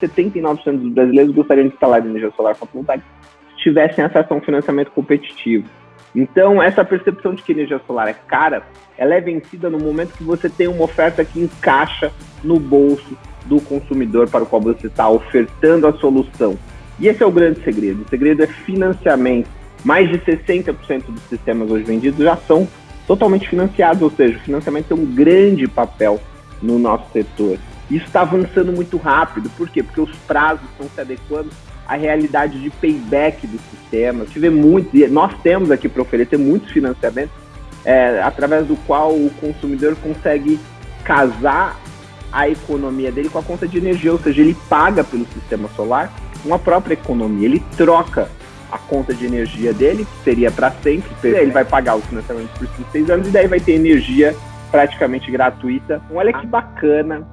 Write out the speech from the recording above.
79% dos brasileiros gostariam de instalar energia solar fotovoltaica se tivessem acesso a um financiamento competitivo. Então, essa percepção de que energia solar é cara, ela é vencida no momento que você tem uma oferta que encaixa no bolso do consumidor para o qual você está ofertando a solução. E esse é o grande segredo. O segredo é financiamento. Mais de 60% dos sistemas hoje vendidos já são totalmente financiados, ou seja, o financiamento tem um grande papel no nosso setor. Isso está avançando muito rápido, por quê? Porque os prazos estão se adequando à realidade de payback do sistema. Tive muito, nós temos aqui para oferecer muitos financiamentos é, através do qual o consumidor consegue casar a economia dele com a conta de energia, ou seja, ele paga pelo sistema solar uma própria economia, ele troca a conta de energia dele, que seria para sempre, ele vai pagar o financiamento por 5, 6 anos e daí vai ter energia praticamente gratuita. Olha que bacana